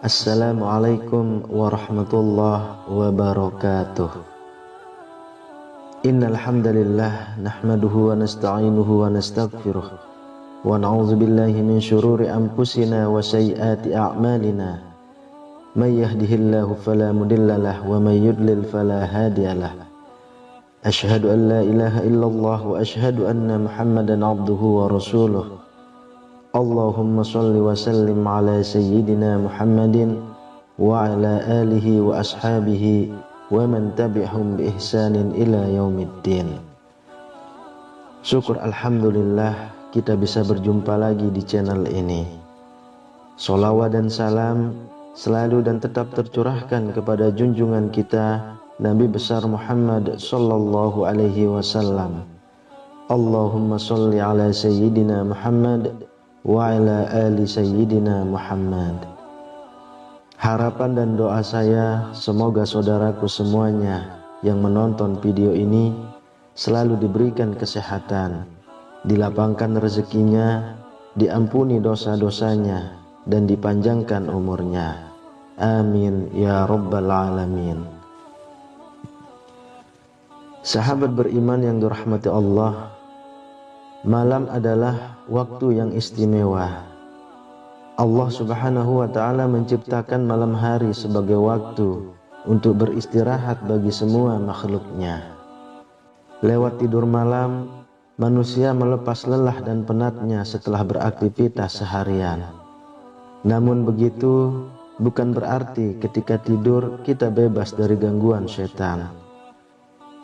Assalamualaikum warahmatullahi wabarakatuh Innal hamdalillah nahmaduhu wa nasta'inuhu wa nastaghfiruh wa na'udzu billahi min shururi anfusina wa sayyiati a'malina may yahdihillahu fala mudhillalah wa may yudlil fala hadiyalah Ashhadu an la ilaha illallah wa ashhadu anna Muhammadan abduhu wa rasuluh Allahumma salli wa sallim ala sayyidina Muhammadin wa ala alihi wa ashabihi wa man tabi'hum bi ihsanin ila yaumiddin. Syukur Alhamdulillah kita bisa berjumpa lagi di channel ini. Solawat dan salam selalu dan tetap tercurahkan kepada junjungan kita Nabi besar Muhammad sallallahu alaihi wasallam. Allahumma salli ala sayyidina Muhammad wa ala ali sayyidina Muhammad Harapan dan doa saya semoga saudaraku semuanya yang menonton video ini selalu diberikan kesehatan, dilapangkan rezekinya, diampuni dosa-dosanya dan dipanjangkan umurnya. Amin ya rabbal alamin. Sahabat beriman yang dirahmati Allah, Malam adalah waktu yang istimewa. Allah Subhanahu wa taala menciptakan malam hari sebagai waktu untuk beristirahat bagi semua makhluknya. Lewat tidur malam, manusia melepas lelah dan penatnya setelah beraktivitas seharian. Namun begitu, bukan berarti ketika tidur kita bebas dari gangguan setan.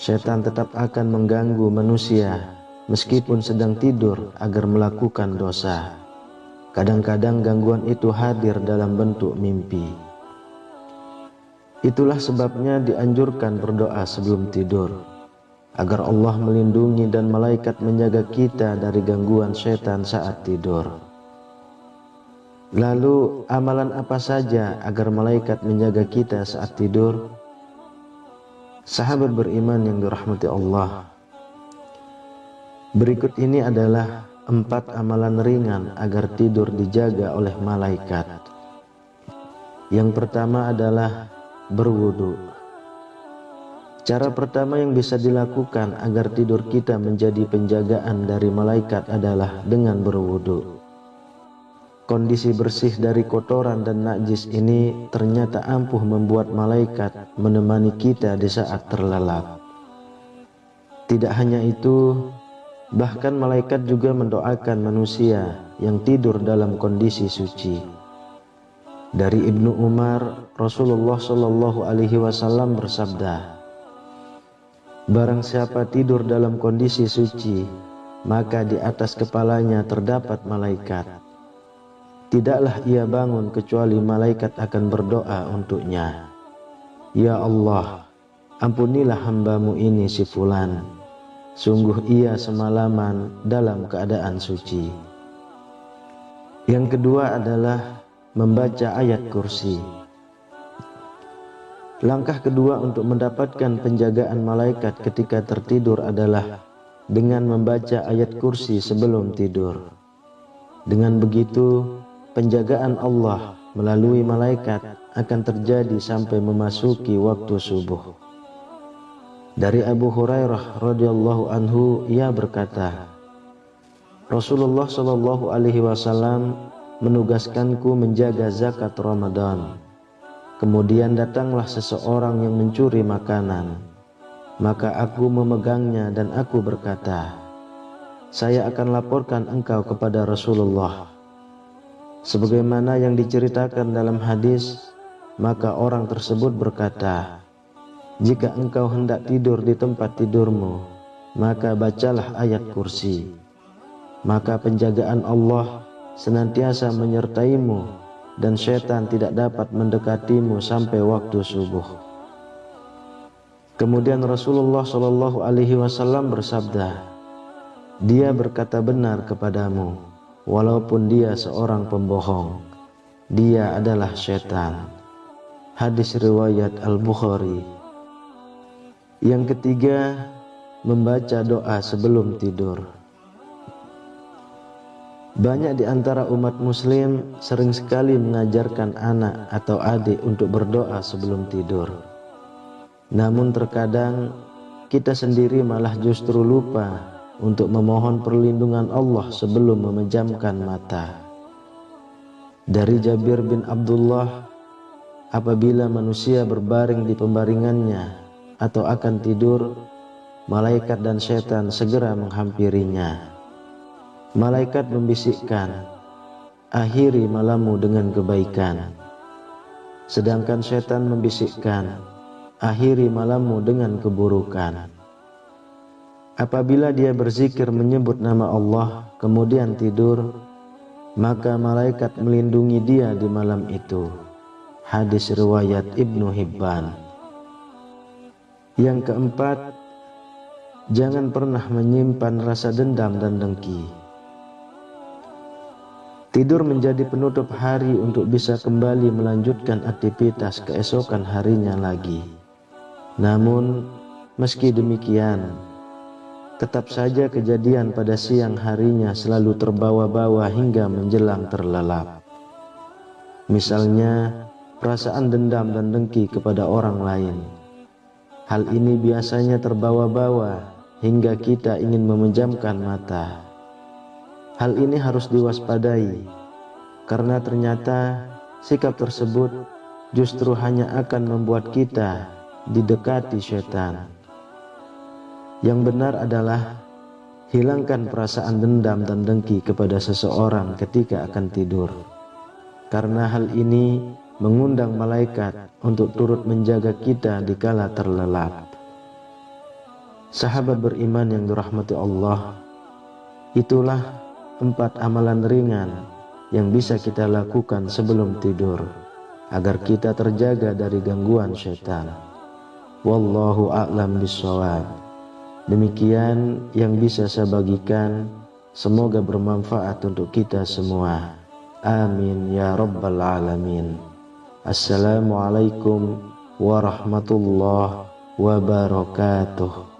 Setan tetap akan mengganggu manusia meskipun sedang tidur agar melakukan dosa. Kadang-kadang gangguan itu hadir dalam bentuk mimpi. Itulah sebabnya dianjurkan berdoa sebelum tidur, agar Allah melindungi dan malaikat menjaga kita dari gangguan setan saat tidur. Lalu amalan apa saja agar malaikat menjaga kita saat tidur? Sahabat beriman yang dirahmati Allah, Berikut ini adalah empat amalan ringan agar tidur dijaga oleh malaikat. Yang pertama adalah berwudu. Cara pertama yang bisa dilakukan agar tidur kita menjadi penjagaan dari malaikat adalah dengan berwudu. Kondisi bersih dari kotoran dan najis ini ternyata ampuh membuat malaikat menemani kita di saat terlelap. Tidak hanya itu, Bahkan malaikat juga mendoakan manusia yang tidur dalam kondisi suci. Dari Ibnu Umar, Rasulullah Shallallahu Alaihi Wasallam bersabda, Barang siapa tidur dalam kondisi suci, maka di atas kepalanya terdapat malaikat. Tidaklah ia bangun kecuali malaikat akan berdoa untuknya. Ya Allah, ampunilah hambamu ini si fulan Sungguh ia semalaman dalam keadaan suci. Yang kedua adalah membaca ayat kursi. Langkah kedua untuk mendapatkan penjagaan malaikat ketika tertidur adalah dengan membaca ayat kursi sebelum tidur. Dengan begitu, penjagaan Allah melalui malaikat akan terjadi sampai memasuki waktu subuh. Dari Abu Hurairah radhiyallahu anhu ia berkata, Rasulullah shallallahu alaihi wasallam menugaskanku menjaga zakat Ramadan. Kemudian datanglah seseorang yang mencuri makanan. Maka aku memegangnya dan aku berkata, Saya akan laporkan engkau kepada Rasulullah. Sebagaimana yang diceritakan dalam hadis, maka orang tersebut berkata, jika engkau hendak tidur di tempat tidurmu, maka bacalah ayat kursi. Maka penjagaan Allah senantiasa menyertaimu dan setan tidak dapat mendekatimu sampai waktu subuh. Kemudian Rasulullah Shallallahu Alaihi Wasallam bersabda, Dia berkata benar kepadamu, walaupun dia seorang pembohong. Dia adalah setan. Hadis riwayat Al Bukhari. Yang ketiga, membaca doa sebelum tidur. Banyak di antara umat muslim sering sekali mengajarkan anak atau adik untuk berdoa sebelum tidur. Namun terkadang kita sendiri malah justru lupa untuk memohon perlindungan Allah sebelum memejamkan mata. Dari Jabir bin Abdullah, apabila manusia berbaring di pembaringannya atau akan tidur, malaikat dan setan segera menghampirinya Malaikat membisikkan, akhiri malammu dengan kebaikan. Sedangkan setan membisikkan, akhiri malammu dengan keburukan. Apabila dia berzikir menyebut nama Allah, kemudian tidur, maka malaikat melindungi dia di malam itu. Hadis riwayat Ibnu Hibban. Yang keempat, jangan pernah menyimpan rasa dendam dan dengki. Tidur menjadi penutup hari untuk bisa kembali melanjutkan aktivitas keesokan harinya lagi. Namun, meski demikian, tetap saja kejadian pada siang harinya selalu terbawa-bawa hingga menjelang terlelap. Misalnya, perasaan dendam dan dengki kepada orang lain. Hal ini biasanya terbawa-bawa hingga kita ingin memejamkan mata Hal ini harus diwaspadai karena ternyata sikap tersebut justru hanya akan membuat kita didekati setan. Yang benar adalah hilangkan perasaan dendam dan dengki kepada seseorang ketika akan tidur. Karena hal ini mengundang malaikat untuk turut menjaga kita di kala terlelap. Sahabat beriman yang dirahmati Allah, itulah empat amalan ringan yang bisa kita lakukan sebelum tidur agar kita terjaga dari gangguan syaitan. Wallahu a'lam bishawab. Demikian yang bisa saya bagikan. Semoga bermanfaat untuk kita semua. Amin ya rabbal alamin. Assalamualaikum warahmatullahi wabarakatuh.